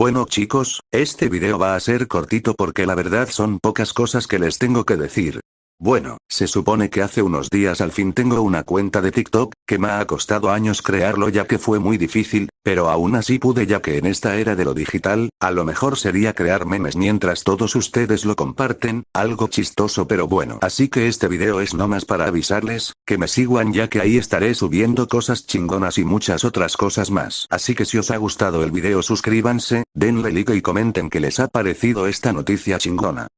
Bueno chicos, este video va a ser cortito porque la verdad son pocas cosas que les tengo que decir. Bueno, se supone que hace unos días al fin tengo una cuenta de TikTok, que me ha costado años crearlo ya que fue muy difícil, pero aún así pude ya que en esta era de lo digital, a lo mejor sería crear memes mientras todos ustedes lo comparten, algo chistoso pero bueno. Así que este video es nomás para avisarles, que me sigan ya que ahí estaré subiendo cosas chingonas y muchas otras cosas más. Así que si os ha gustado el video suscríbanse, denle like y comenten que les ha parecido esta noticia chingona.